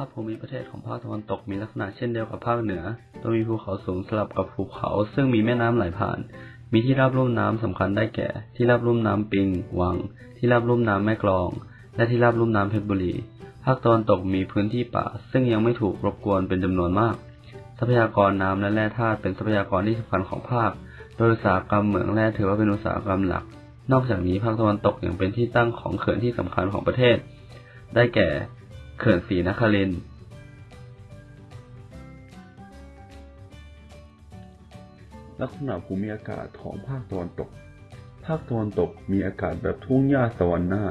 าพภูมิประเทศของภาคตะวันตกมีลักษณะเช่นเดียวกับภาคเหนือ โดยมีภูเขาสูงสลับกับภูเขา ซึ่งมีแม่น้ำไหลผ่าน มีที่ราบลุ่มน้ำสำคัญได้แก่ ที่ราบลุ่มน้ำปิง วัง ที่ราบลุ่มน้ำแม่กลอง และที่ราบลุ่มน้ำเพชรบุรี ภาคตะวันตกมีพื้นที่ป่า ซึ่งยังไม่ถูกรบกวนเป็นจำนวนมาก ทรัพยากรน้ำและแร่ธาตุเป็นทรัพยากรที่สำคัญของภาค โดยอุตสาหกรรมเหมืองแร่ถือว่าเป็นอุตสาหกรรมหลัก นอกจากนี้ภาคตะวันตกยังเป็นที่ตั้งของเขื่อนที่สำคัญของประเทศ ได้แก่ เขื่อนศรีนครินทร์ลักษณะภูมิอากาศของภาคตะวันตก ภาคตะวันตกมีอากาศแบบทุ่งหญ้าสวรรค์หน้า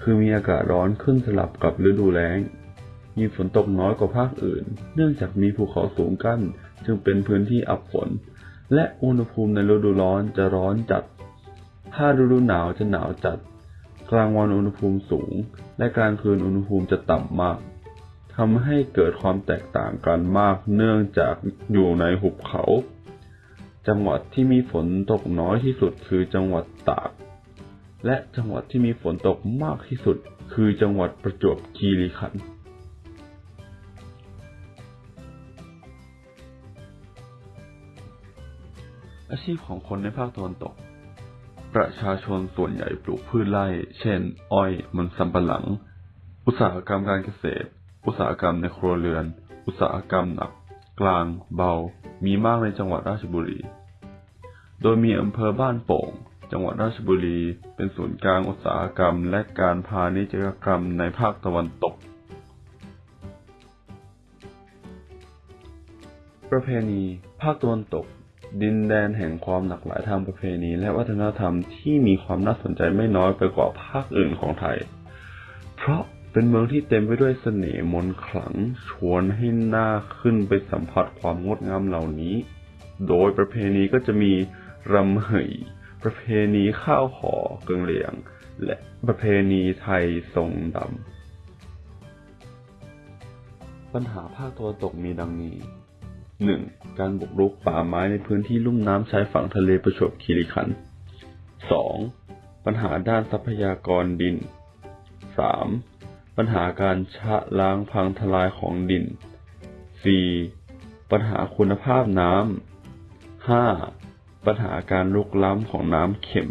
คือมีอากาศร้อนขึ้นสลับกับฤดูแล้ง มีฝนตกน้อยกว่าภาคอื่น เนื่องจากมีภูเขาสูงกั้น จึงเป็นพื้นที่อับฝน และอุณหภูมิในฤดูร้อนจะร้อนจัด ถ้าฤดูหนาวจะหนาวจัด กลางวันอุณหภูมิสูง และกลางคืนอุณหภูมิจะต่ำมากทำให้เกิดความแตกต่างกันมากเนื่องจากอยู่ในหุบเขา จังหวัดที่มีฝนตกน้อยที่สุดคือจังหวัดตาก และจังหวัดที่มีฝนตกมากที่สุดคือจังหวัดประจวบคีรีขันธ์อาชีพของคนในภาคตะวันตก ประชาชนส่วนใหญ่ปลูกพืชไร่ เช่น อ้อย มันสำปะหลัง อุตสาหกรรมการเกษตร อุตสาหกรรมในครัวเรือน อุตสาหกรรมหนัก กลาง เบา มีมากในจังหวัดราชบุรี โดยมีอำเภอบ้านโป่ง จังหวัดราชบุรี เป็นศูนย์กลางอุตสาหกรรม และการพาณิชยกรรมในภาคตะวันตก ประเพณี ภาคตะวันตก ดินแดนแห่งความหลากหลายทางประเพณี และวัฒนธรรมที่มีความน่าสนใจไม่น้อยไปกว่าภาคอื่นของไทย เพราะเป็นเมืองที่เต็มไปด้วยเสน่ห์มนขลัง ชวนให้น่าขึ้นไปสัมผัสความงดงามเหล่านี้ โดยประเพณีก็จะมีรำเหยประเพณีข้าวห่อเกิงเหลียง และประเพณีไทยทรงดำ ปัญหาภาคตะวันตกมีดังนี้ 1. การบุกรุกป่าไม้ในพื้นที่ลุ่มน้ำชายฝั่งทะเลประจวบคีรีขันธ์ 2. ปัญหาด้านทรัพยากรดิน 3. ปัญหาการชะล้างพังทลายของดิน 4. ปัญหาคุณภาพน้ำ 5. ปัญหาการลุกล้ำของน้ำเข็ม